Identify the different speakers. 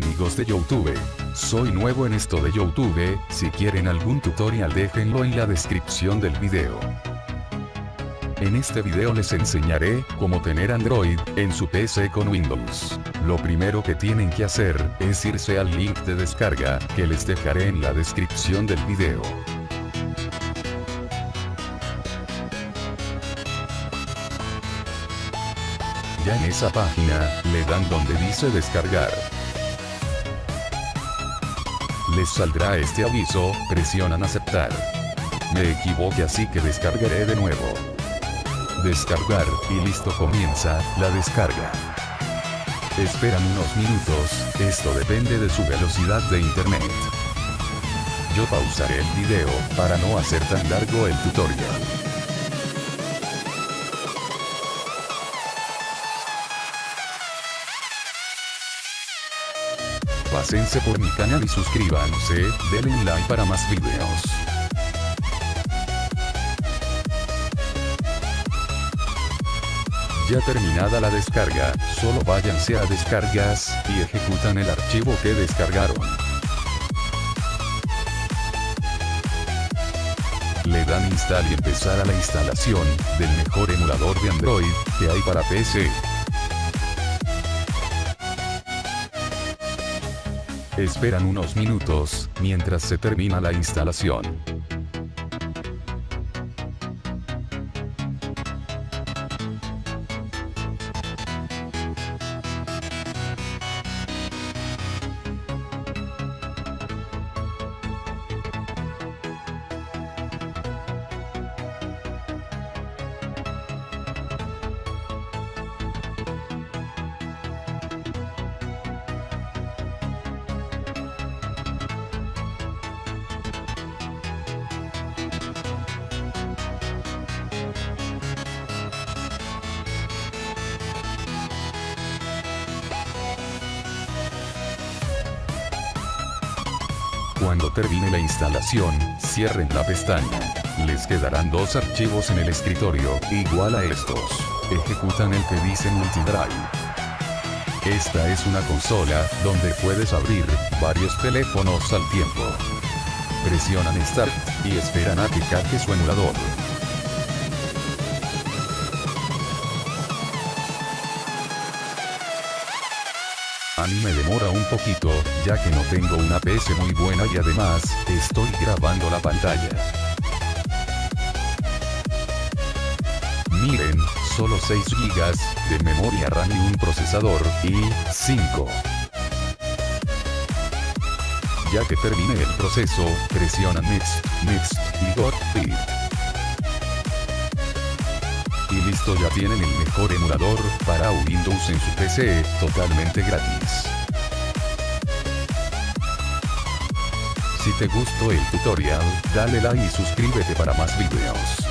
Speaker 1: de Youtube. Soy nuevo en esto de Youtube, si quieren algún tutorial déjenlo en la descripción del video. En este video les enseñaré cómo tener Android en su PC con Windows. Lo primero que tienen que hacer es irse al link de descarga que les dejaré en la descripción del video. Ya en esa página, le dan donde dice descargar. Les saldrá este aviso, presionan aceptar. Me equivoqué así que descargaré de nuevo. Descargar, y listo comienza, la descarga. Esperan unos minutos, esto depende de su velocidad de internet. Yo pausaré el video, para no hacer tan largo el tutorial. Pásense por mi canal y suscríbanse, denle like para más videos. Ya terminada la descarga, solo váyanse a descargas, y ejecutan el archivo que descargaron. Le dan install y empezar a la instalación, del mejor emulador de Android, que hay para PC. Esperan unos minutos, mientras se termina la instalación. Cuando termine la instalación, cierren la pestaña. Les quedarán dos archivos en el escritorio, igual a estos. Ejecutan el que dice Multidrive. Esta es una consola, donde puedes abrir, varios teléfonos al tiempo. Presionan Start, y esperan a que cargue su emulador. Me demora un poquito, ya que no tengo una PC muy buena y además, estoy grabando la pantalla. Miren, solo 6 GB de memoria RAM y un procesador i5. Ya que termine el proceso, presiona Next, Next y Got It y listo ya tienen el mejor emulador para Windows en su PC, totalmente gratis. Si te gustó el tutorial, dale like y suscríbete para más videos.